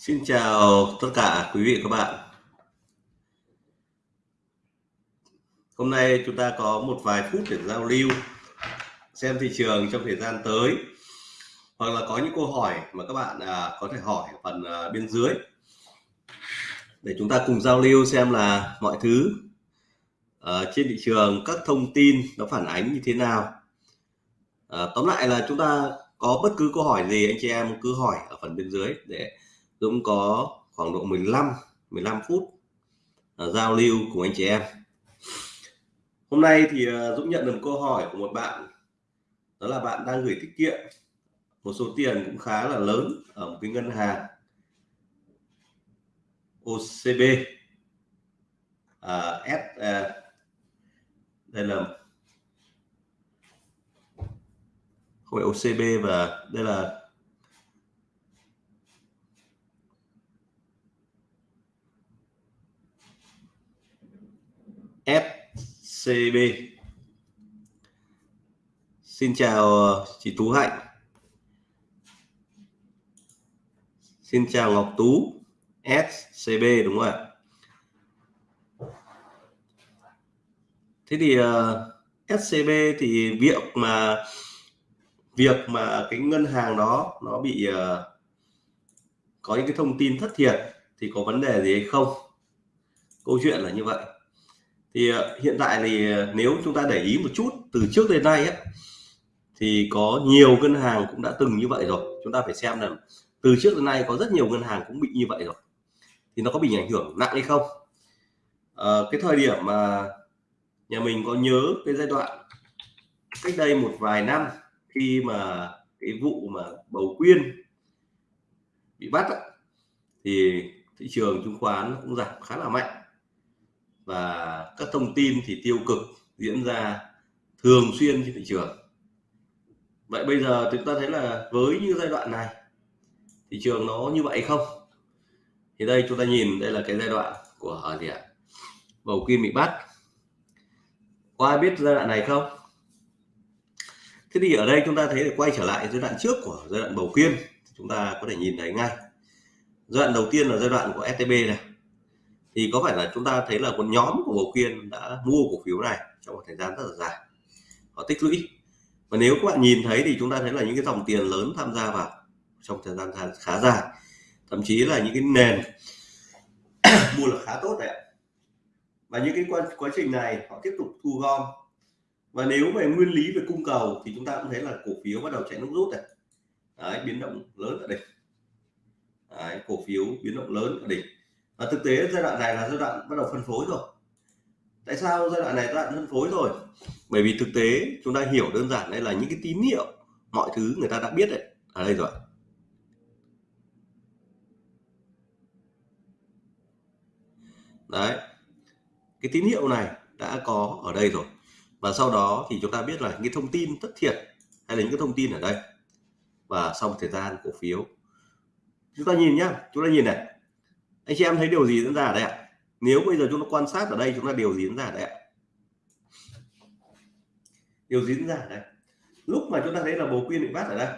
Xin chào tất cả quý vị các bạn. Hôm nay chúng ta có một vài phút để giao lưu xem thị trường trong thời gian tới hoặc là có những câu hỏi mà các bạn à, có thể hỏi ở phần à, bên dưới để chúng ta cùng giao lưu xem là mọi thứ à, trên thị trường các thông tin nó phản ánh như thế nào. À, tóm lại là chúng ta có bất cứ câu hỏi gì anh chị em cứ hỏi ở phần bên dưới để Dũng có khoảng độ 15 15 phút uh, giao lưu cùng anh chị em. Hôm nay thì uh, Dũng nhận được câu hỏi của một bạn đó là bạn đang gửi tiết kiệm. Một số tiền cũng khá là lớn ở một cái ngân hàng OCB à, S à, đây là không phải OCB và đây là SCB. Xin chào ờ, chị Tú Hạnh. Xin chào Ngọc Tú SCB đúng không ạ? Thế thì ờ, uh, SCB thì việc mà việc mà cái ngân hàng đó nó bị uh, có những cái thông tin thất thiệt thì có vấn đề gì hay không? Câu chuyện là như vậy thì ờ, hiện tại thì ờ, nếu chúng ta để ý một chút từ trước đến nay ấy, thì có nhiều ngân hàng cũng đã từng như vậy rồi. Chúng ta phải xem là từ trước đến nay có rất nhiều ngân hàng cũng bị như vậy rồi. Thì nó có bị ảnh hưởng nặng hay không? À, cái thời điểm mà nhà mình có nhớ cái giai đoạn cách đây một vài năm khi mà cái vụ mà bầu quyên bị bắt ấy, thì thị trường chứng khoán cũng giảm khá là mạnh và các thông tin thì tiêu cực diễn ra thường xuyên trên thị trường. Vậy bây giờ chúng ta thấy là với như giai đoạn này, thị trường nó như vậy không? Thì đây chúng ta nhìn, đây là cái giai đoạn của gì ạ? Bầu kim bị bắt. Có ai biết giai đoạn này không? Thế thì ở đây chúng ta thấy để quay trở lại giai đoạn trước của giai đoạn bầu kim chúng ta có thể nhìn thấy ngay. Giai đoạn đầu tiên là giai đoạn của STB này thì có phải là chúng ta thấy là một nhóm của bầu kiên đã mua cổ phiếu này trong một thời gian rất là dài? Họ tích lũy. Và nếu các bạn nhìn thấy thì chúng ta thấy là những cái dòng tiền lớn tham gia vào trong thời gian khá dài. Thậm chí là những cái nền mua là khá tốt đấy và những cái quá, quá trình này họ tiếp tục thu gom. Và nếu về nguyên lý về cung cầu thì chúng ta cũng thấy là cổ phiếu bắt đầu chạy nước rút này. Đấy, biến động lớn ở đỉnh. Đấy, cổ phiếu biến động lớn ở đỉnh và thực tế giai đoạn này là giai đoạn bắt đầu phân phối rồi. Tại sao giai đoạn này giai đoạn phân phối rồi? Bởi vì thực tế chúng ta hiểu đơn giản đây là những cái tín hiệu, mọi thứ người ta đã biết đấy. Ở đây rồi. Đấy. Cái tín hiệu này đã có ở đây rồi. Và sau đó thì chúng ta biết là những cái thông tin thất thiệt hay là những cái thông tin ở đây. Và sau một thời gian cổ phiếu. Chúng ta nhìn nhá. Chúng ta nhìn này anh chị em thấy điều gì diễn ra ở đây ạ? Nếu bây giờ chúng ta quan sát ở đây, chúng ta điều gì diễn ra ở đây ạ? Điều gì diễn ra ở đây? Lúc mà chúng ta thấy là bầu quyên bị bắt ở đây,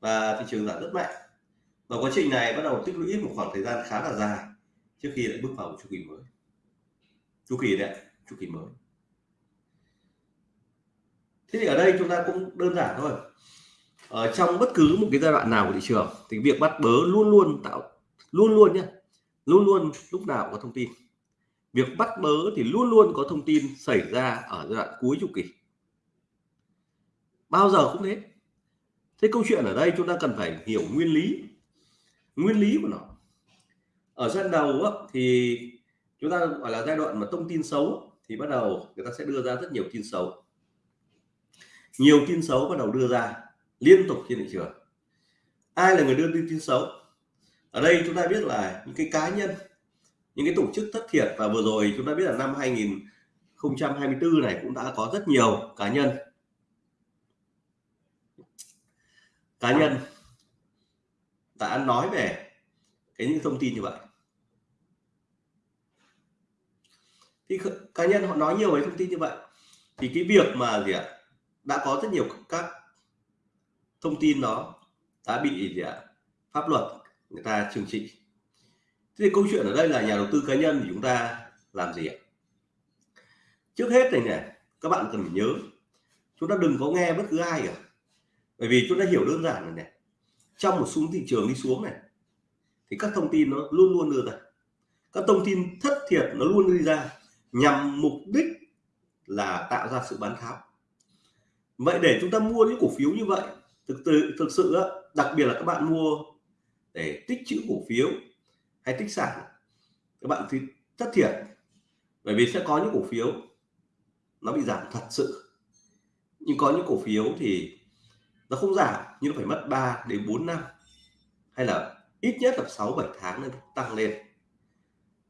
và thị trường giảm rất mạnh, và quá trình này bắt đầu tích lũy một khoảng thời gian khá là dài trước khi lại bước vào một chu kỳ mới. Chu kỳ đấy chu kỳ mới. Thế thì ở đây chúng ta cũng đơn giản thôi. Ở trong bất cứ một cái giai đoạn nào của thị trường thì việc bắt bớ luôn luôn tạo, luôn luôn nhé luôn luôn lúc nào có thông tin. Việc bắt bớ thì luôn luôn có thông tin xảy ra ở giai đoạn cuối chu kỳ. Bao giờ cũng thế. Thế câu chuyện ở đây chúng ta cần phải hiểu nguyên lý nguyên lý của nó. Ở giai đoạn đầu á, thì chúng ta gọi là giai đoạn mà thông tin xấu thì bắt đầu người ta sẽ đưa ra rất nhiều tin xấu. Nhiều tin xấu bắt đầu đưa ra liên tục trên thị trường. Ai là người đưa tin tin xấu? Ở đây chúng ta biết là những cái cá nhân, những cái tổ chức thất thiệt và vừa rồi chúng ta biết là năm 2024 này cũng đã có rất nhiều cá nhân. Cá nhân đã nói về cái những thông tin như vậy. Thì cá nhân họ nói nhiều về thông tin như vậy thì cái việc mà gì ạ, đã có rất nhiều các thông tin đó đã bị gì ạ, pháp luật người ta trừng trị. Thế thì câu chuyện ở đây là nhà đầu tư cá nhân thì chúng ta làm gì ạ? Trước hết này này các bạn cần phải nhớ, chúng ta đừng có nghe bất cứ ai cả. Bởi vì chúng ta hiểu đơn giản này này trong một xuống thị trường đi xuống này, thì các thông tin nó luôn luôn đưa ra. Các thông tin thất thiệt nó luôn đi ra nhằm mục đích là tạo ra sự bán tháo. Vậy để chúng ta mua những cổ phiếu như vậy, thực sự thực sự đặc biệt là các bạn mua để tích trữ cổ phiếu hay tích sản. Các bạn thì thất thiệt, bởi vì sẽ có những cổ phiếu nó bị giảm thật sự. Nhưng có những cổ phiếu thì nó không giảm, nhưng nó phải mất 3 đến 4 năm, hay là ít nhất là 6 7 tháng nó tăng lên.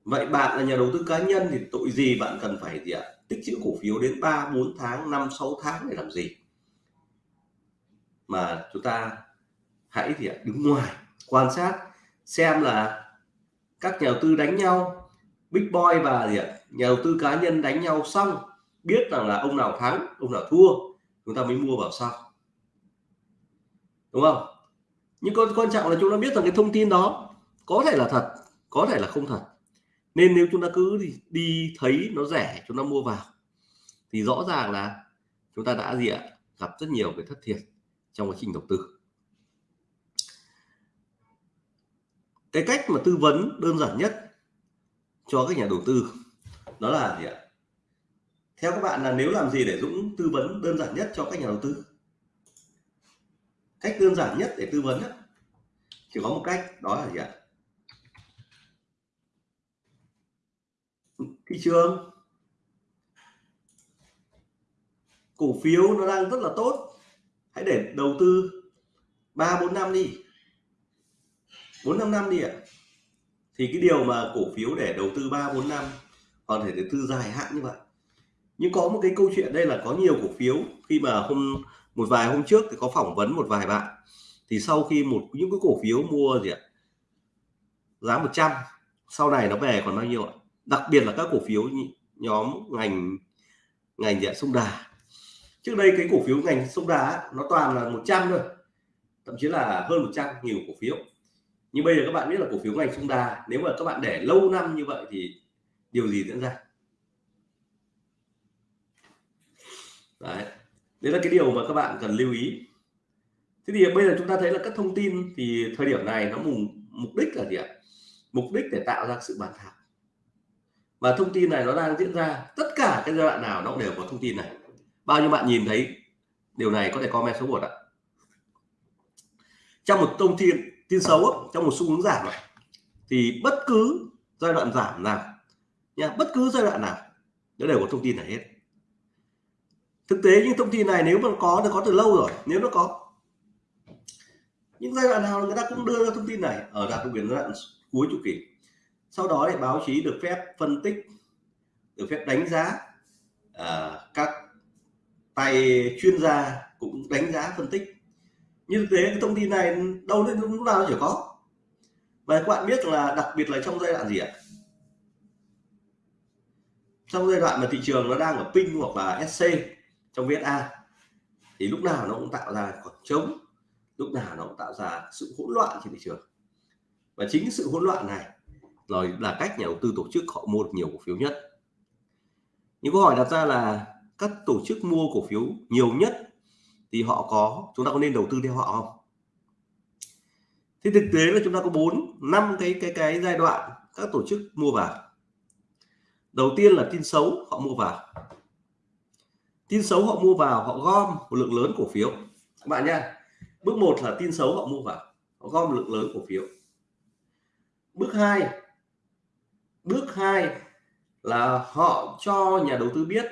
Vậy bạn là nhà đầu tư cá nhân thì tội gì bạn cần phải gì ạ? Tích trữ cổ phiếu đến 3 4 tháng 5 6 tháng để làm gì? Mà chúng ta hãy thì đứng ngoài quan sát xem là các nhà đầu tư đánh nhau big boy và gì ạ? Nhà đầu tư cá nhân đánh nhau xong biết rằng là ông nào thắng ông nào thua chúng ta mới mua vào sau. Đúng không? Nhưng con quan trọng là chúng ta biết rằng cái thông tin đó có thể là thật có thể là không thật. Nên nếu chúng ta cứ đi, đi thấy nó rẻ chúng ta mua vào thì rõ ràng là chúng ta đã gì ạ? Gặp rất nhiều cái thất thiệt trong quá trình đầu tư. Cái cách mà tư vấn đơn giản nhất cho các nhà đầu tư, đó là gì ạ? Theo các bạn là nếu làm gì để Dũng tư vấn đơn giản nhất cho các nhà đầu tư? Cách đơn giản nhất để tư vấn chỉ có một cách, đó là gì ạ? Thị trường. Cổ phiếu nó đang rất là tốt. Hãy để đầu tư ba bốn năm đi bốn năm năm đi ạ. Thì cái điều mà cổ phiếu để đầu tư ba, bốn năm, còn thể đầu tư dài hạn như vậy. Nhưng có một cái câu chuyện đây là có nhiều cổ phiếu, khi mà hôm, một vài hôm trước thì có phỏng vấn một vài bạn, thì sau khi một, những cái cổ phiếu mua gì ạ, giá 100 sau này nó về còn bao nhiêu ạ? Đặc biệt là các cổ phiếu nhóm ngành ngành gì ạ? Sông đà. Trước đây cái cổ phiếu ngành sông đà nó toàn là 100 thôi, thậm chí là hơn 100 nhiều cổ phiếu nhưng bây giờ các bạn biết là cổ phiếu ngành sông đà nếu mà các bạn để lâu năm như vậy thì điều gì diễn ra? Đấy đấy là cái điều mà các bạn cần lưu ý. Thế thì bây giờ chúng ta thấy là các thông tin thì thời điểm này nó mục mục đích là gì ạ? Mục đích để tạo ra sự bàn thảo. Và thông tin này nó đang diễn ra, tất cả cái giai đoạn nào nó đều có thông tin này. Bao nhiêu bạn nhìn thấy, điều này có thể comment số một ạ. Trong một thông tin tin xấu trong một xu hướng giảm thì bất cứ giai đoạn giảm nào nha bất cứ giai đoạn nào nó đều có thông tin này hết. Thực tế những thông tin này nếu mà có thì có từ lâu rồi nếu nó có. Những giai đoạn nào người ta cũng đưa ra thông tin này ở đặc quyền giai đoạn cuối chu kỳ. Sau đó thì báo chí được phép phân tích được phép đánh giá à, các tay chuyên gia cũng đánh giá phân tích như thực tế cái thông tin này đâu đến lúc nào chỉ có. Và các bạn biết là đặc biệt là trong giai đoạn gì ạ? Trong giai đoạn mà thị trường nó đang ở pin hoặc là SC trong VSA thì lúc nào nó cũng tạo ra khoảng trống, lúc nào nó cũng tạo ra sự hỗn loạn trên thị trường. Và chính sự hỗn loạn này rồi là cách nhà đầu tư tổ chức họ mua được nhiều cổ phiếu nhất. Những câu hỏi đặt ra là các tổ chức mua cổ phiếu nhiều nhất thì họ có, chúng ta có nên đầu tư theo họ không? Thì thực tế là chúng ta có bốn, năm cái cái cái giai đoạn các tổ chức mua vào. Đầu tiên là tin xấu, họ mua vào. Tin xấu họ mua vào, họ gom một lượng lớn cổ phiếu. Các bạn nha bước một là tin xấu họ mua vào, họ gom một lượng lớn cổ phiếu. Bước hai bước hai là họ cho nhà đầu tư biết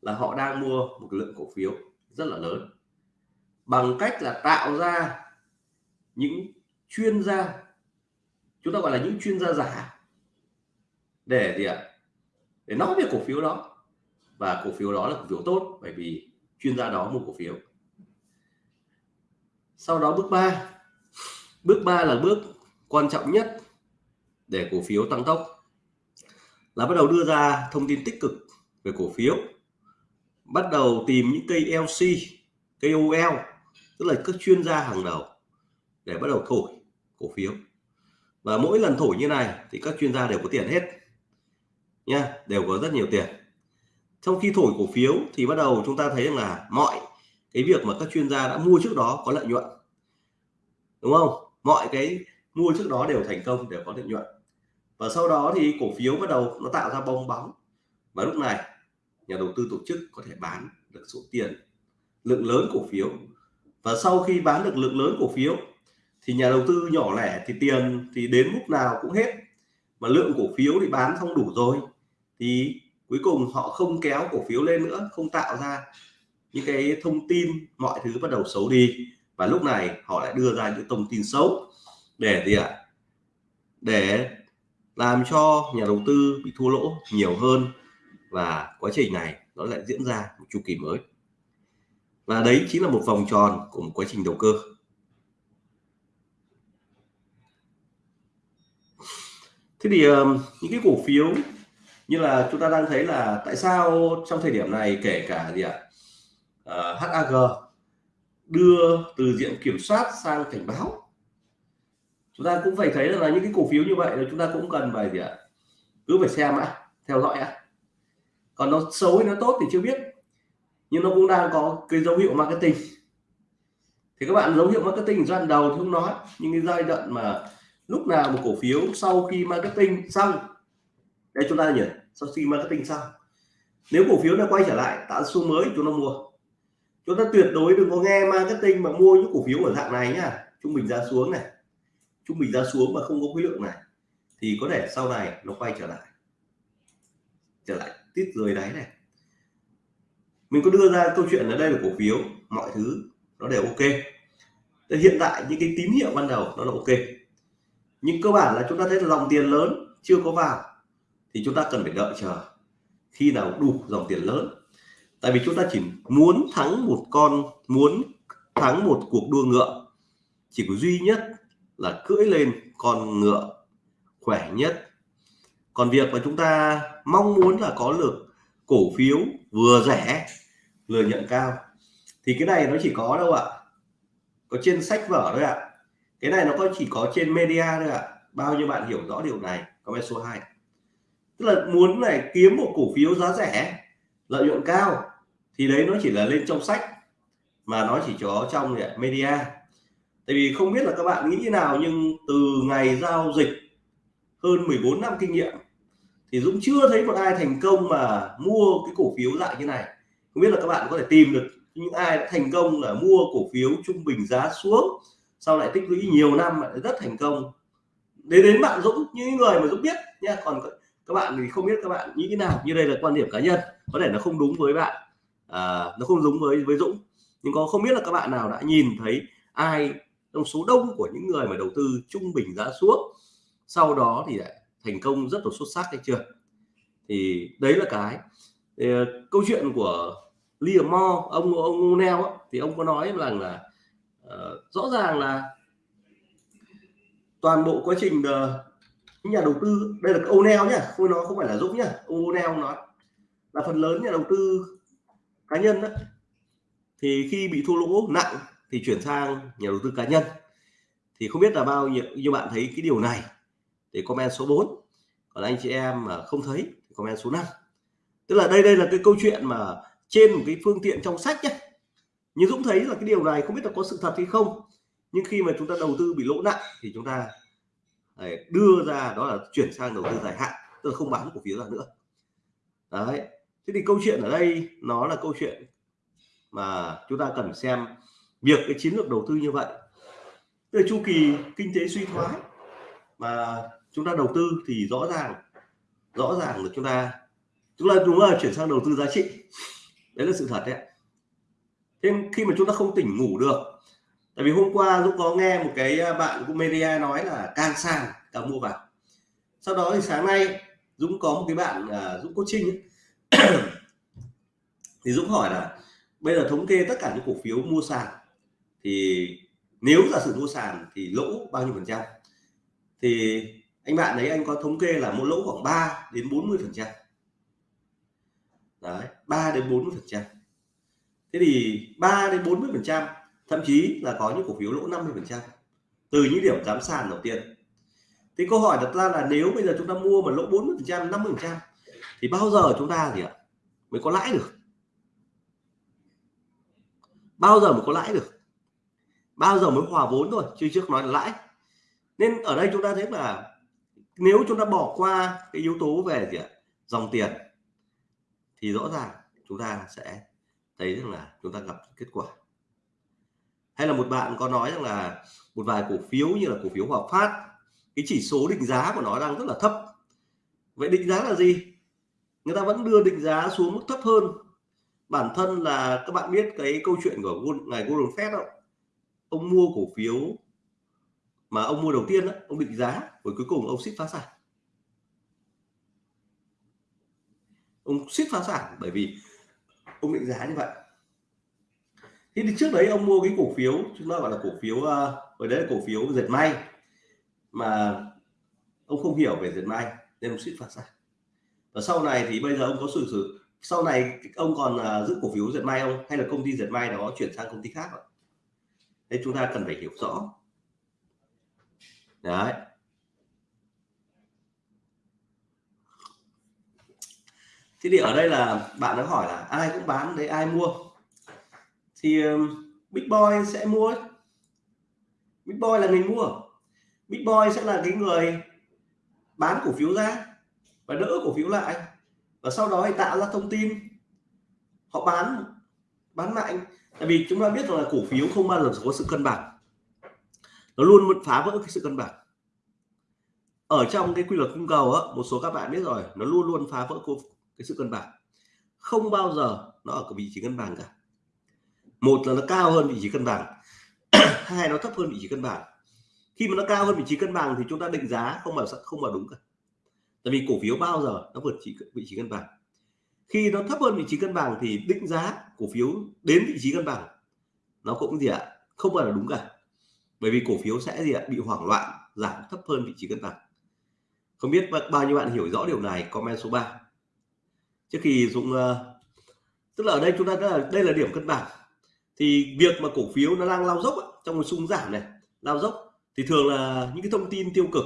là họ đang mua một lượng cổ phiếu rất là lớn. Bằng cách là tạo ra những chuyên gia, chúng ta gọi là những chuyên gia giả để gì ạ? Để nói về cổ phiếu đó. Và cổ phiếu đó là cổ phiếu tốt bởi vì chuyên gia đó mua cổ phiếu. Sau đó bước 3 bước 3 là bước quan trọng nhất để cổ phiếu tăng tốc. Là bắt đầu đưa ra thông tin tích cực về cổ phiếu bắt đầu tìm những cây LC cây OL tức là các chuyên gia hàng đầu để bắt đầu thổi cổ phiếu. Và mỗi lần thổi như này thì các chuyên gia đều có tiền hết, nha, đều có rất nhiều tiền. Trong khi thổi cổ phiếu thì bắt đầu chúng ta thấy rằng là mọi cái việc mà các chuyên gia đã mua trước đó có lợi nhuận, đúng không? Mọi cái mua trước đó đều thành công, đều có lợi nhuận. Và sau đó thì cổ phiếu bắt đầu nó tạo ra bong bóng. Và lúc này nhà đầu tư tổ chức có thể bán được số tiền lượng lớn cổ phiếu. Và sau khi bán được lượng lớn cổ phiếu, thì nhà đầu tư nhỏ lẻ thì tiền thì đến lúc nào cũng hết. Mà lượng cổ phiếu thì bán không đủ rồi, thì cuối cùng họ không kéo cổ phiếu lên nữa, không tạo ra những cái thông tin mọi thứ bắt đầu xấu đi. Và lúc này họ lại đưa ra những thông tin xấu để gì ạ? Để làm cho nhà đầu tư bị thua lỗ nhiều hơn và quá trình này nó lại diễn ra một chu kỳ mới. Và đấy chính là một vòng tròn của một quá trình đầu cơ. Thế thì ờ, những cái cổ phiếu như là chúng ta đang thấy là tại sao trong thời điểm này kể cả gì ạ? Ờ, à, HAG đưa từ diện kiểm soát sang cảnh báo. Chúng ta cũng phải thấy là những cái cổ phiếu như vậy là chúng ta cũng cần phải gì ạ? Cứ phải xem ạ theo dõi ạ còn nó xấu hay nó tốt thì chưa biết. Nhưng nó cũng đang có cái dấu hiệu marketing. Thì các bạn, dấu hiệu marketing giai đoạn đầu thì không nói, nhưng cái giai đoạn mà lúc nào một cổ phiếu sau khi marketing xong, đây chúng ta nhỉ, sau khi marketing xong, nếu cổ phiếu nó quay trở lại, tạo xu mới, chúng ta mua. Chúng ta tuyệt đối đừng có nghe marketing mà mua những cổ phiếu ở dạng này nhá. Trung bình giá xuống này. Trung bình giá xuống mà không có khối lượng này, thì có thể sau này nó quay trở lại. Trở lại tít dưới đáy này. Mình có đưa ra câu chuyện ở đây là cổ phiếu, mọi thứ nó đều ok. Thế hiện tại những cái tín hiệu ban đầu nó là ok. Nhưng cơ bản là chúng ta thấy là dòng tiền lớn chưa có vào thì chúng ta cần phải đợi chờ khi nào đủ dòng tiền lớn. Tại vì chúng ta chỉ muốn thắng một con, muốn thắng một cuộc đua ngựa. Chỉ có duy nhất là cưỡi lên con ngựa khỏe nhất còn việc mà chúng ta mong muốn là có được cổ phiếu vừa rẻ lợi nhuận cao, thì cái này nó chỉ có đâu ạ. Có trên sách vở thôi ạ. Cái này nó có chỉ có trên media thôi ạ. Bao nhiêu bạn hiểu rõ điều này comment số 2 tức là muốn này kiếm một cổ phiếu giá rẻ, lợi nhuận cao, thì đấy nó chỉ là lên trong sách, mà nó chỉ có trong media. Tại vì không biết là các bạn nghĩ như nào, nhưng từ ngày giao dịch hơn 14 năm kinh nghiệm thì Dũng chưa thấy một ai thành công mà mua cái cổ phiếu dạng như này. Không biết là các bạn có thể tìm được những ai đã thành công là mua cổ phiếu trung bình giá xuống sau lại tích lũy nhiều năm lại rất thành công. Đến đến bạn Dũng những người mà Dũng biết nha còn các bạn thì không biết các bạn nghĩ thế nào như đây là quan điểm cá nhân có thể nó không đúng với bạn à, nó không đúng với với Dũng. Nhưng có không biết là các bạn nào đã nhìn thấy ai trong số đông của những người mà đầu tư trung bình giá xuống sau đó thì lại thành công rất là xuất sắc hay chưa? Thì đấy là cái. Thì, ờ, câu chuyện của Liam Moore ông ông Neo thì ông có nói rằng là uh, rõ ràng là toàn bộ quá trình uh, nhà đầu tư đây là ông Neo nhá không nó không phải là Dũng nhá ông Neo nói là phần lớn nhà đầu tư cá nhân đó thì khi bị thua lỗ nặng thì chuyển sang nhà đầu tư cá nhân. Thì không biết là bao nhiêu như bạn thấy cái điều này thì comment số 4 còn anh chị em mà không thấy thì comment số 5 tức là đây đây là cái câu chuyện mà trên một cái phương tiện trong sách nhé. Nhưng Dũng thấy là cái điều này không biết là có sự thật hay không. Nhưng khi mà chúng ta đầu tư bị lỗ nặng thì chúng ta đưa ra đó là chuyển sang đầu tư dài hạn, tức là không bán cổ phiếu ra nữa. Đấy. Thế thì câu chuyện ở đây nó là câu chuyện mà chúng ta cần xem việc cái chiến lược đầu tư như vậy. Từ chu kỳ kinh tế suy thoái mà chúng ta đầu tư thì rõ ràng rõ ràng là chúng ta chúng ta đúng là chuyển sang đầu tư giá trị. Đấy là sự thật đấy thêm khi mà chúng ta không tỉnh ngủ được tại vì hôm qua Dũng có nghe một cái à, bạn của media nói là càng sàn càng mua vào. Sau đó thì sáng nay Dũng có một cái bạn uh, Dũng coaching ấy. thì Dũng hỏi là bây giờ thống kê tất cả những cổ phiếu mua sàn thì nếu giả sử mua sàn thì lỗ bao nhiêu phần trăm? Thì anh bạn đấy anh có thống kê là một lỗ khoảng 3 đến 40 phần trăm. Đấy 3 đến 40 phần trăm. Thế thì 3 đến 40 phần trăm, thậm chí là có những cổ phiếu lỗ 50 phần trăm, từ những điểm giám sàn đầu tiên. Thì câu hỏi đặt ra là nếu bây giờ chúng ta mua mà lỗ 40 phần trăm 50 phần trăm, thì bao giờ chúng ta gì ạ, mới có lãi được? Bao giờ mới có lãi được? Bao giờ mới hòa vốn thôi, chứ trước nói là lãi. Nên ở đây chúng ta thấy là nếu chúng ta bỏ qua cái yếu tố về gì ạ? Dòng tiền, thì rõ ràng chúng ta sẽ thấy rằng là chúng ta gặp kết quả. Hay là một bạn có nói rằng là một vài cổ phiếu như là cổ phiếu Hòa Phát, cái chỉ số định giá của nó đang rất là thấp. Vậy định giá là gì? Người ta vẫn đưa định giá xuống mức thấp hơn. Bản thân là các bạn biết cái câu chuyện của ngài Warren Buffett không ông mua cổ phiếu mà ông mua đầu tiên đó, ông định giá rồi cuối cùng ông ship phá sản. Ông ship phá sản bởi vì ông định giá như vậy. Thì trước đấy ông mua cái cổ phiếu chúng ta gọi là cổ phiếu ờ, ở đấy là cổ phiếu dệt may mà ông không hiểu về dệt may nên ông ship phá sản. Và sau này thì bây giờ ông có sự sự sau này ông còn uh, giữ cổ phiếu dệt may không? Hay là công ty dệt may đó chuyển sang công ty khác không? Thế chúng ta cần phải hiểu rõ đấy. Thế thì ở đây là bạn đã hỏi là ai cũng bán đấy, ai mua? Thì big boy sẽ mua big boy là người mua. Big boy sẽ là cái người bán cổ phiếu ra và đỡ cổ phiếu lại. Và sau đó thì tạo ra thông tin. Họ bán bán mạnh tại vì chúng ta biết rằng là cổ phiếu không bao giờ có sự cân bằng nó luôn phá vỡ cái sự cân bằng. Ở trong cái quy luật cung cầu á, một số các bạn biết rồi, nó luôn luôn phá vỡ cái sự cân bằng. Không bao giờ nó ở cái vị trí cân bằng cả. Một là nó cao hơn vị trí cân bằng. Hai, nó thấp hơn vị trí cân bằng. Khi mà nó cao hơn vị trí cân bằng thì chúng ta định giá không mà không mà đúng cả. Tại vì cổ phiếu bao giờ nó vượt chỉ, vị trí cân bằng. Khi nó thấp hơn vị trí cân bằng thì định giá cổ phiếu đến vị trí cân bằng nó cũng gì ạ? Không phải là đúng cả bởi vì cổ phiếu sẽ gì ạ? Bị hoảng loạn giảm thấp hơn vị trí cân bằng không biết bao nhiêu bạn hiểu rõ điều này comment số 3 trước khi Dũng uh, tức là ở đây chúng ta đây là đây là điểm cân bằng. Thì việc mà cổ phiếu nó đang lao dốc trong một xung giảm này lao dốc thì thường là những cái thông tin tiêu cực.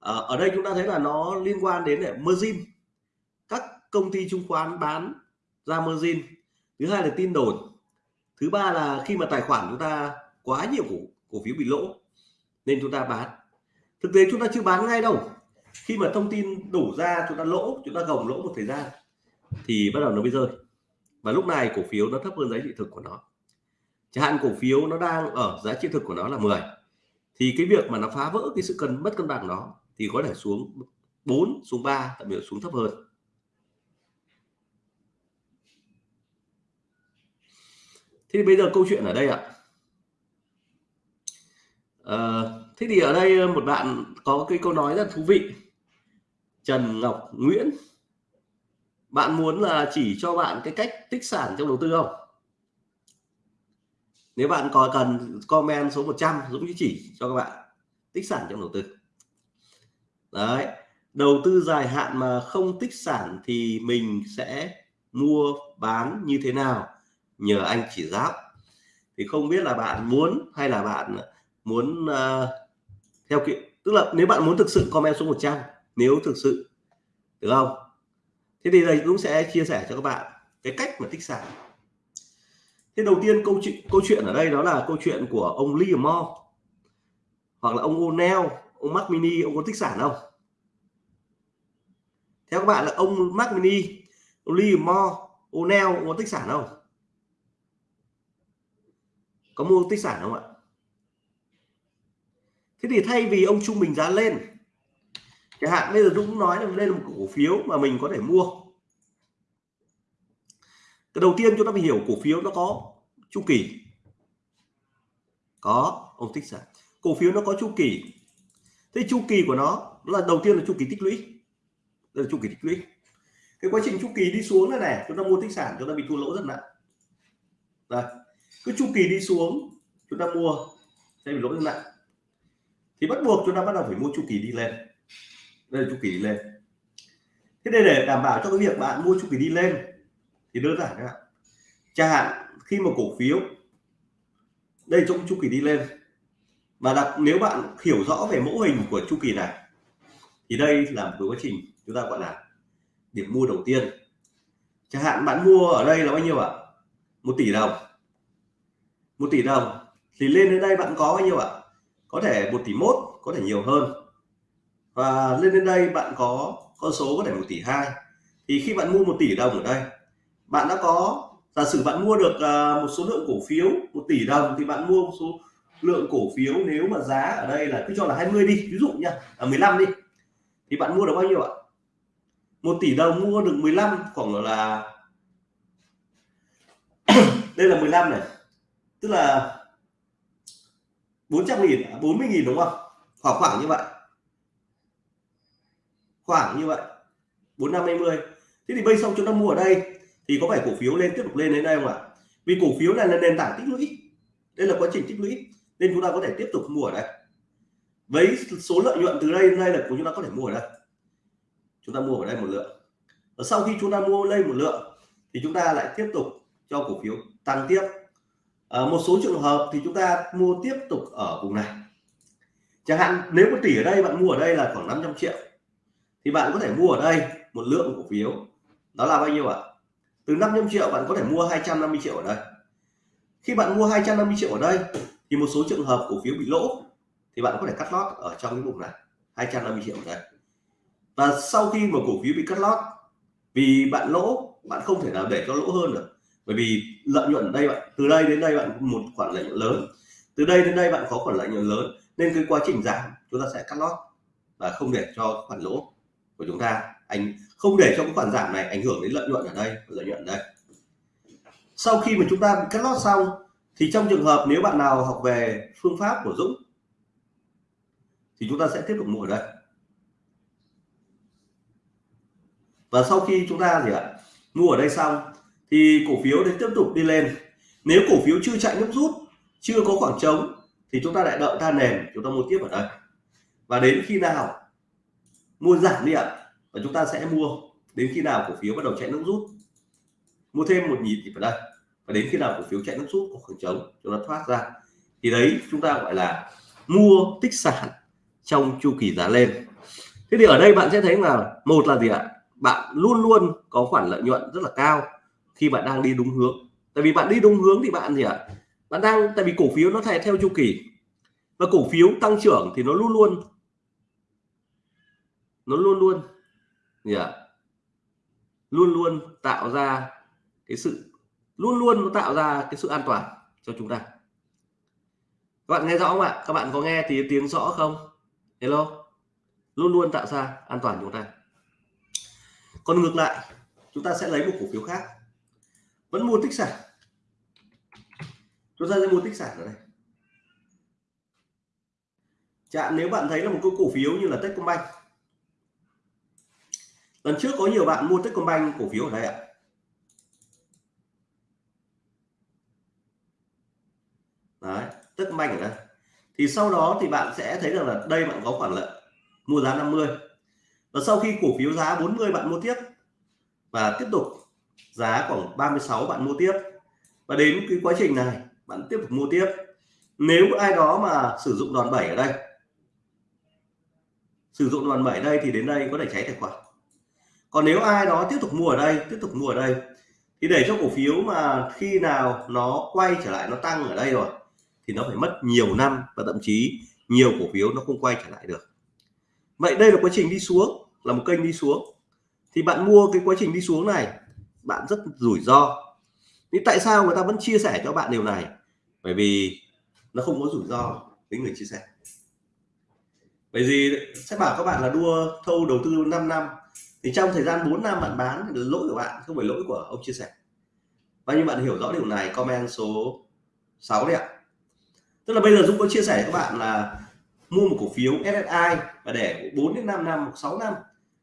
À, ở đây chúng ta thấy là nó liên quan đến để margin. Các công ty chứng khoán bán ra margin. Thứ hai là tin đồn. Thứ ba là khi mà tài khoản chúng ta quá nhiều cổ, cổ phiếu bị lỗ, nên chúng ta bán. Thực tế chúng ta chưa bán ngay đâu. Khi mà thông tin đủ ra, chúng ta lỗ, chúng ta gồng lỗ một thời gian, thì bắt đầu nó mới rơi. Và lúc này cổ phiếu nó thấp hơn giá trị thực của nó. Chẳng hạn cổ phiếu nó đang ở giá trị thực của nó là 10 thì cái việc mà nó phá vỡ cái sự cân, mất cân bằng đó thì có thể xuống 4 xuống 3 thậm chí xuống thấp hơn. Thế thì bây giờ câu chuyện ở đây ạ à, thế thì ở đây ờ, một bạn có cái câu nói rất thú vị. Trần Ngọc Nguyễn bạn muốn là chỉ cho bạn cái cách tích sản trong đầu tư không? Nếu bạn có cần comment số 100 Dũng chỉ cho các bạn tích sản trong đầu tư. Đấy đầu tư dài hạn mà không tích sản thì mình sẽ mua bán như thế nào? Nhờ anh chỉ giáo. Thì không biết là bạn muốn hay là bạn muốn uh, theo kiểu, tức là nếu bạn muốn thực sự comment số 100 nếu thực sự, được không? Thế thì đây cũng sẽ chia sẻ cho các bạn cái cách mà tích sản thế đầu tiên câu chuyện câu chuyện ở đây đó là câu chuyện của ông Lee Moore hoặc là ông O'Neill, ông Mac Mini, ông có tích sản không? Theo các bạn là ông Mac Mini, ông Lee Moore O'Neill, ông có tích sản không? Có mua tích sản không ạ? Thế thì thay vì ông trung bình giá lên, chẳng hạn bây giờ Dũng nói là lên một cổ phiếu mà mình có thể mua. Cái đầu tiên chúng ta phải hiểu cổ phiếu nó có chu kỳ. Có, ông tích sản cổ phiếu nó có chu kỳ. Thế chu kỳ của nó là đầu tiên là chu kỳ tích lũy. Đây là chu kỳ tích lũy. Cái quá trình chu kỳ đi xuống này này, chúng ta mua tích sản, chúng ta bị thua lỗ rất nặng. Đây. Cứ chu kỳ đi xuống, chúng ta mua, sẽ bị lỗ rất nặng thì bắt buộc chúng ta bắt đầu phải mua chu kỳ đi lên. Đây là chu kỳ đi lên. Thế đây để đảm bảo cho cái việc bạn mua chu kỳ đi lên thì đơn giản các bạn chẳng hạn khi mà cổ phiếu, đây trong chu kỳ đi lên. Và đặc nếu bạn hiểu rõ về mẫu hình của chu kỳ này, thì đây là một quá trình chúng ta gọi là điểm mua đầu tiên. Chẳng hạn bạn mua ở đây là bao nhiêu ạ? Một tỷ đồng. Một tỷ đồng. Thì lên đến đây bạn có bao nhiêu ạ? Có thể một tỷ mốt, có thể nhiều hơn. Và lên đến đây bạn có con số có thể một tỷ hai. Thì khi bạn mua một tỷ đồng ở đây, bạn đã có, giả sử bạn mua được à, một số lượng cổ phiếu một tỷ đồng thì bạn mua một số lượng cổ phiếu nếu mà giá ở đây là cứ cho là 20 đi, ví dụ nha à 15 đi, thì bạn mua được bao nhiêu ạ? Một tỷ đồng mua được 15 khoảng là, đây là 15 này. Tức là 400 nghìn à? 40 nghìn đúng không? Khoảng khoảng như vậy. Khoảng như vậy. 4520 thế thì bây xong chúng ta mua ở đây, thì có phải cổ phiếu lên tiếp tục lên đến đây không ạ? Vì cổ phiếu này là nền tảng tích lũy. Đây là quá trình tích lũy, nên chúng ta có thể tiếp tục mua ở đây. Với số lợi nhuận từ đây đến đây là chúng ta có thể mua ở đây. Chúng ta mua ở đây một lượng. Và sau khi chúng ta mua lên một lượng, thì chúng ta lại tiếp tục cho cổ phiếu tăng tiếp à, một số trường hợp thì chúng ta mua tiếp tục ở vùng này. Chẳng hạn nếu một tỷ ở đây bạn mua ở đây là khoảng 500 triệu thì bạn có thể mua ở đây một lượng cổ phiếu. Đó là bao nhiêu ạ? Từ 500 triệu bạn có thể mua 250 triệu ở đây. Khi bạn mua 250 triệu ở đây thì một số trường hợp cổ phiếu bị lỗ thì bạn có thể cắt lót ở trong cái vùng này 250 triệu ở đây. Và sau khi mà cổ phiếu bị cắt lót vì bạn lỗ bạn không thể nào để cho lỗ hơn được bởi vì lợi nhuận ở đây bạn, từ đây đến đây bạn một khoản lợi nhuận lớn. Từ đây đến đây bạn có khoản lợi nhuận lớn, nên cái quá trình giảm chúng ta sẽ cắt lót và không để cho khoản lỗ của chúng ta anh không để cho cái khoản giảm này ảnh hưởng đến lợi nhuận ở đây, lợi nhuận ở đây. Sau khi mà chúng ta cắt lót xong, thì trong trường hợp nếu bạn nào học về phương pháp của Dũng, thì chúng ta sẽ tiếp tục mua ở đây. Và sau khi chúng ta gì ạ mua ở đây xong thì cổ phiếu để tiếp tục đi lên. Nếu cổ phiếu chưa chạy nước rút, chưa có khoảng trống, thì chúng ta lại đợi ta nền, chúng ta mua tiếp ở đây. Và đến khi nào mua giảm đi ạ, và chúng ta sẽ mua. Đến khi nào cổ phiếu bắt đầu chạy nước rút, mua thêm một nhịp thì vào đây. Và đến khi nào cổ phiếu chạy nước rút có khoảng trống, chúng ta thoát ra. Thì đấy, chúng ta gọi là mua tích sản trong chu kỳ giá lên. Thế thì ở đây bạn sẽ thấy là, một là gì ạ? Bạn luôn luôn có khoản lợi nhuận rất là cao khi bạn đang đi đúng hướng. Tại vì bạn đi đúng hướng thì bạn gì ạ? Bạn đang, tại vì cổ phiếu nó theo theo chu kỳ. Và cổ phiếu tăng trưởng thì nó luôn luôn, nó luôn luôn gì ạ? Luôn luôn tạo ra cái sự, luôn luôn nó tạo ra cái sự an toàn cho chúng ta. Các bạn nghe rõ không ạ? Các bạn có nghe thì tiếng rõ không? Hello? Luôn luôn tạo ra an toàn chúng ta. Còn ngược lại, chúng ta sẽ lấy một cổ phiếu khác vẫn mua tích sản. Chúng ta sẽ mua tích sản ở đây. Chạm nếu bạn thấy là một cái cổ phiếu như là Techcombank. Lần trước có nhiều bạn mua Techcombank cổ phiếu ở đây ạ. Đấy, Techcombank ở đây. Thì sau đó thì bạn sẽ thấy rằng là đây bạn có khoản lợi, mua giá 50 và sau khi cổ phiếu giá 40 bạn mua tiếp và tiếp tục giá khoảng 36 bạn mua tiếp. Và đến cái quá trình này, bạn tiếp tục mua tiếp. Nếu ai đó mà sử dụng đòn bẩy ở đây, sử dụng đòn bẩy đây thì đến đây có thể cháy tài khoản. Còn nếu ai đó tiếp tục mua ở đây, tiếp tục mua ở đây, thì để cho cổ phiếu mà khi nào nó quay trở lại, nó tăng ở đây rồi, thì nó phải mất nhiều năm và thậm chí nhiều cổ phiếu nó không quay trở lại được. Vậy đây là quá trình đi xuống, là một kênh đi xuống. Thì bạn mua cái quá trình đi xuống này bạn rất rủi ro. Nhưng tại sao người ta vẫn chia sẻ cho bạn điều này? Bởi vì nó không có rủi ro với người chia sẻ. Bởi vì sẽ bảo các bạn là đua thâu đầu tư 5 năm. Thì trong thời gian 4 năm bạn bán thì lỗi của bạn không phải lỗi của ông chia sẻ. Và như bạn hiểu rõ điều này, comment số 6 đấy ạ. Tức là bây giờ Dũng có chia sẻ các bạn là mua một cổ phiếu SSI và để 4 đến 5 năm 6 năm,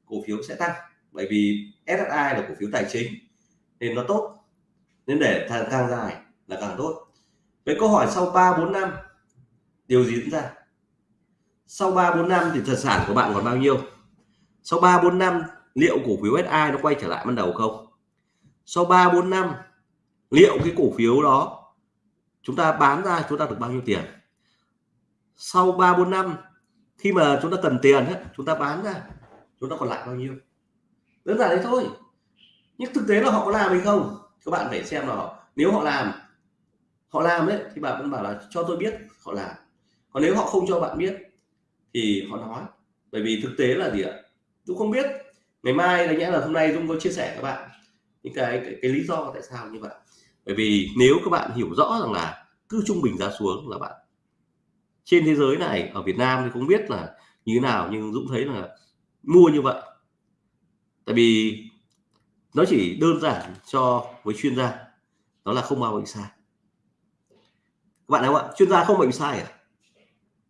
cổ phiếu sẽ tăng. Bởi vì SSI là cổ phiếu tài chính thì nó tốt. Nên để càng, càng dài là càng tốt. Với câu hỏi sau 3 4 năm điều gì diễn ra? Sau 3 4 năm thì tài sản của bạn còn bao nhiêu? Sau 3 4 năm liệu cổ phiếu SI nó quay trở lại ban đầu không? Sau 3 4 năm liệu cái cổ phiếu đó chúng ta bán ra chúng ta được bao nhiêu tiền? Sau 3 4 năm khi mà chúng ta cần tiền chúng ta bán ra chúng ta còn lại bao nhiêu? Đơn giản đấy thôi nhưng thực tế là họ có làm hay không? Các bạn phải xem là nếu họ làm họ làm đấy thì bạn vẫn bảo là cho tôi biết họ làm. Còn nếu họ không cho bạn biết thì họ nói. Bởi vì thực tế là gì ạ? Dũng không biết. Ngày mai là nhẽ là hôm nay Dũng có chia sẻ các bạn những cái, cái cái lý do tại sao như vậy. Bởi vì nếu các bạn hiểu rõ rằng là cứ trung bình giá xuống là bạn trên thế giới này ở Việt Nam thì không biết là như thế nào nhưng Dũng thấy là mua như vậy. Tại vì nó chỉ đơn giản cho với chuyên gia, đó là không bao bệnh sai. Các bạn không ạ? Chuyên gia không bệnh sai à?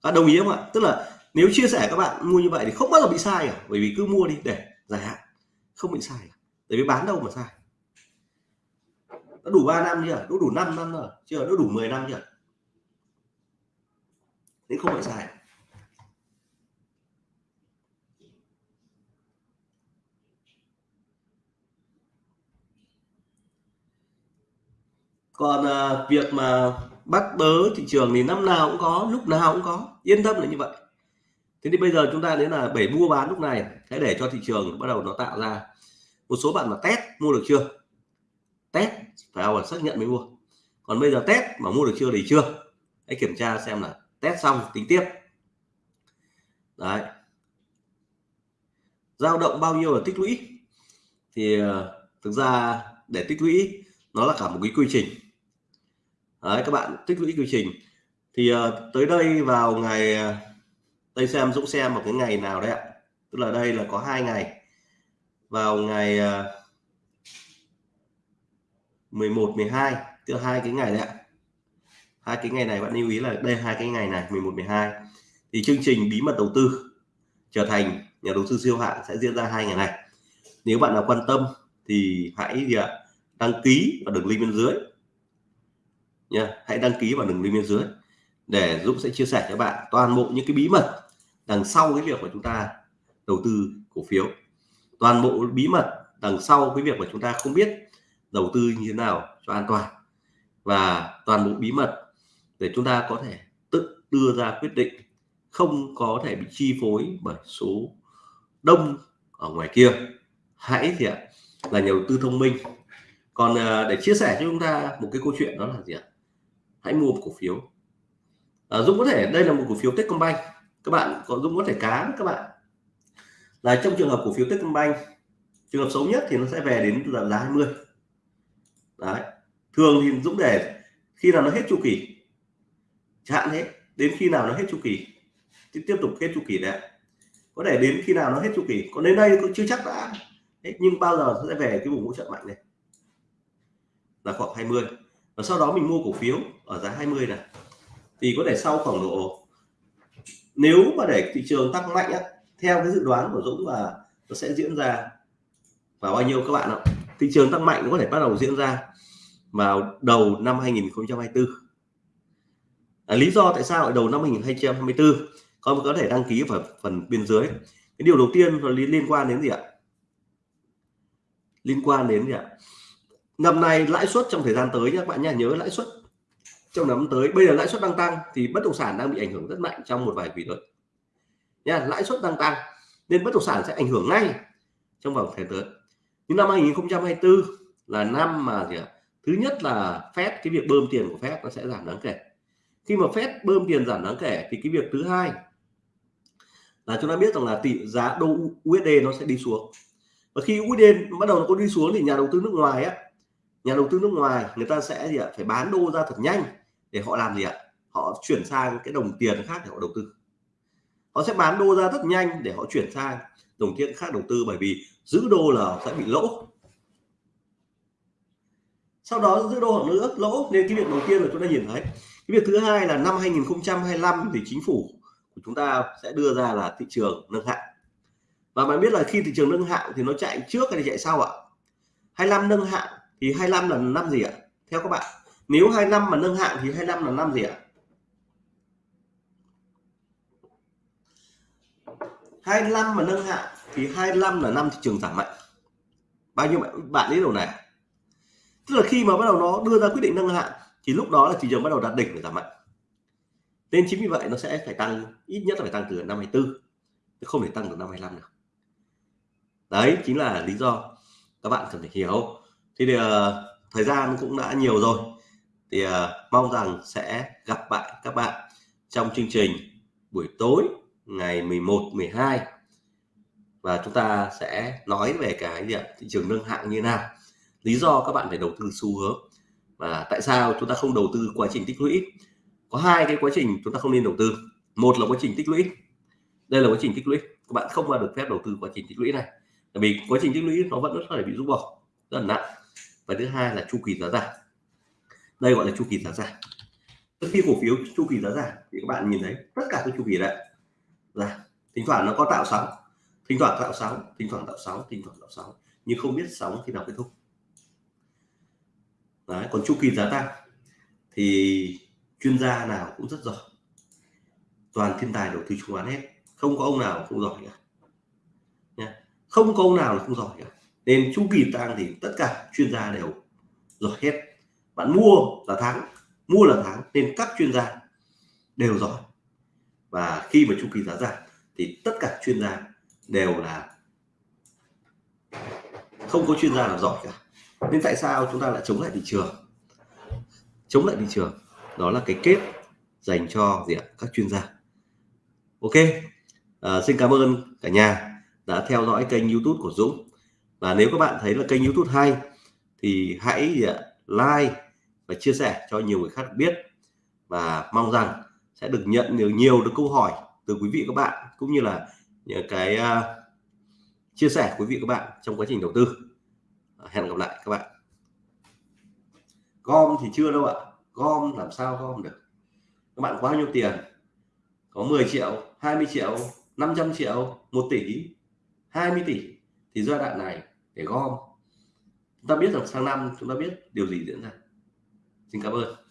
Các đồng ý không ạ? Tức là nếu chia sẻ các bạn mua như vậy thì không bao giờ bị sai à? Bởi vì cứ mua đi, để dài hạn, không bị sai à? bởi vì bán đâu mà sai. Nó đủ 3 năm chưa? Đủ đủ 5 năm rồi? Chưa? Đủ 10 năm chưa? Nên không bị sai à? Còn à, việc mà bắt bớ thị trường thì năm nào cũng có lúc nào cũng có. Yên tâm là như vậy. Thế thì bây giờ chúng ta đến là bảy mua bán lúc này hãy để cho thị trường bắt đầu nó tạo ra một số bạn mà test mua được chưa? Test phải là xác nhận mới mua. Còn bây giờ test mà mua được chưa thì chưa. Hãy kiểm tra xem là test xong tính tiếp. Đấy. Dao động bao nhiêu là tích lũy? Thì à, thực ra để tích lũy nó là cả một cái quy trình đấy các bạn tích lũy quy trình. Thì uh, tới đây vào ngày ờ, đây xem Dũng xem một cái ngày nào đấy ạ? Tức là đây là có hai ngày. Vào ngày uh, 11 12 tức là hai cái ngày đấy ạ. Hai cái ngày này bạn lưu ý là đây hai cái ngày này 11 12 thì chương trình bí mật đầu tư trở thành nhà đầu tư siêu hạng sẽ diễn ra hai ngày này. Nếu bạn nào quan tâm thì hãy gì ạ? Đăng ký vào đường link bên dưới nha hãy đăng ký vào đường link bên dưới để Dũng sẽ chia sẻ cho bạn toàn bộ những cái bí mật đằng sau cái việc mà chúng ta đầu tư cổ phiếu. Toàn bộ bí mật đằng sau cái việc mà chúng ta không biết đầu tư như thế nào cho an toàn. Và toàn bộ bí mật để chúng ta có thể tự đưa ra quyết định không có thể bị chi phối bởi số đông ở ngoài kia. Hãy gì ạ, là nhà đầu tư thông minh. Còn à, để chia sẻ cho chúng ta một cái câu chuyện đó là gì ạ? Hãy mua một cổ phiếu. À, Dũng có thể đây là một cổ phiếu Techcombank. Các bạn có Dũng có thể cá các bạn. Là trong trường hợp cổ phiếu Techcombank trường hợp xấu nhất thì nó sẽ về đến là giá 20 đấy. Thường thì Dũng để khi nào nó hết chu kỳ chẳng hết đến khi nào nó hết chu kỳ thì tiếp tục hết chu kỳ đấy có thể đến khi nào nó hết chu kỳ còn đến đây cũng chưa chắc đã. Nhưng bao giờ nó sẽ về cái vùng hỗ trợ mạnh này? Là khoảng 20 và sau đó mình mua cổ phiếu ở giá 20 này. Thì có thể sau khoảng độ nếu mà để thị trường tăng mạnh á, theo cái dự đoán của Dũng là nó sẽ diễn ra vào bao nhiêu các bạn ạ? Thị trường tăng mạnh có thể bắt đầu diễn ra vào đầu năm 2024 à, lý do tại sao ở đầu năm 2024 con có thể đăng ký vào phần bên dưới. Cái điều đầu tiên là liên quan đến gì ạ? Liên quan đến gì ạ? Năm nay lãi suất trong thời gian tới nhé, các bạn nhé, nhớ lãi suất. Trong năm tới, bây giờ lãi suất đang tăng thì bất động sản đang bị ảnh hưởng rất mạnh trong một vài quý tới nha, lãi suất đang tăng nên bất động sản sẽ ảnh hưởng ngay trong vòng thời tới. Nhưng năm 2024 là năm mà gì ạ? Thứ nhất là phép cái việc bơm tiền của phép nó sẽ giảm đáng kể. Khi mà phép bơm tiền giảm đáng kể thì cái việc thứ hai là chúng ta biết rằng là tỷ giá đô USD nó sẽ đi xuống. Và khi USD bắt đầu nó có đi xuống thì nhà đầu tư nước ngoài á nhà đầu tư nước ngoài, người ta sẽ gì ạ? Phải bán đô ra thật nhanh để họ làm gì ạ? Họ chuyển sang cái đồng tiền khác để họ đầu tư. Họ sẽ bán đô ra rất nhanh để họ chuyển sang đồng tiền khác đầu tư bởi vì giữ đô là sẽ bị lỗ. Sau đó giữ đô họ nữa, lỗ. Nên cái việc đầu tiên là chúng ta nhìn thấy, cái việc thứ hai là năm 2025 thì chính phủ của chúng ta sẽ đưa ra là thị trường nâng hạng. Và bạn biết là khi thị trường nâng hạng thì nó chạy trước hay chạy sau ạ? 25 nâng hạng thì 25 là năm gì ạ? Theo các bạn, nếu 25 mà nâng hạng thì 25 là năm gì ạ? 25 mà nâng hạng thì 25 là năm thị trường giảm mạnh. Bao nhiêu bạn bạn biết điều này tức là khi mà bắt đầu nó đưa ra quyết định nâng hạng thì lúc đó là thị trường bắt đầu đạt đỉnh để giảm mạnh. Nên chính vì vậy nó sẽ phải tăng, ít nhất là phải tăng từ năm 24 không thể tăng từ năm 25 được. Đấy, chính là lý do các bạn cần phải hiểu thì uh, thời gian cũng đã nhiều rồi. Thì uh, mong rằng sẽ gặp bạn các bạn trong chương trình buổi tối ngày 11 12 và chúng ta sẽ nói về cái gì thị trường nâng hạng như nào? Lý do các bạn phải đầu tư xu hướng. Và tại sao chúng ta không đầu tư quá trình tích lũy? Có hai cái quá trình chúng ta không nên đầu tư. Một là quá trình tích lũy. Đây là quá trình tích lũy. Các bạn không bao được phép đầu tư quá trình tích lũy này. Bởi vì quá trình tích lũy nó vẫn rất là bị rút bỏ. Rất là nặng và thứ hai là chu kỳ giá giảm. Đây gọi là chu kỳ giá giảm. Khi cổ phiếu chu kỳ giá giảm thì các bạn nhìn thấy tất cả các chu kỳ đấy là thỉnh thoảng nó có tạo sóng, thỉnh thoảng tạo sóng, thỉnh thoảng tạo sóng, thỉnh thoảng tạo sóng, nhưng không biết sóng khi nào kết thúc. Đấy, còn chu kỳ giá tăng thì chuyên gia nào cũng rất giỏi. Toàn thiên tài đầu tư chứng khoán hết, không có ông nào không giỏi cả. Không có ông nào là không giỏi cả nên chu kỳ tăng thì tất cả chuyên gia đều giỏi hết. Bạn mua là thắng mua là thắng nên các chuyên gia đều giỏi. Và khi mà chu kỳ giá giảm thì tất cả chuyên gia đều là không có chuyên gia nào giỏi cả. Nên tại sao chúng ta lại chống lại thị trường? Chống lại thị trường đó là cái kết dành cho gì ạ? Các chuyên gia. Ok à, xin cảm ơn cả nhà đã theo dõi kênh youtube của Dũng và nếu các bạn thấy là kênh youtube hay thì hãy like và chia sẻ cho nhiều người khác biết. Và mong rằng sẽ được nhận nhiều nhiều được câu hỏi từ quý vị các bạn cũng như là những cái uh, chia sẻ quý vị các bạn trong quá trình đầu tư. À, hẹn gặp lại các bạn. Gom thì chưa đâu ạ. Gom làm sao gom được? Các bạn có bao nhiêu tiền? Có 10 triệu 20 triệu 500 triệu 1 tỷ 20 tỷ. Thì giai đoạn này để gom. Chúng ta biết rằng sang năm chúng ta biết điều gì diễn ra. Xin cảm ơn.